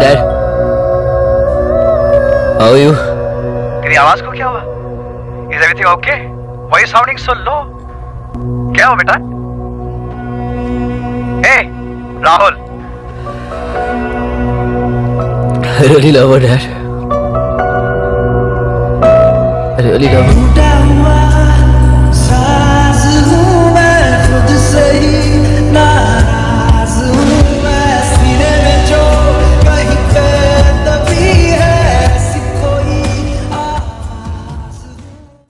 Dad. How are you? तेरी आवाज़ को क्या हुआ is everything okay why you sounding so low क्या हुआ बेटा ए Rahul I really love her, Dad. I really love her.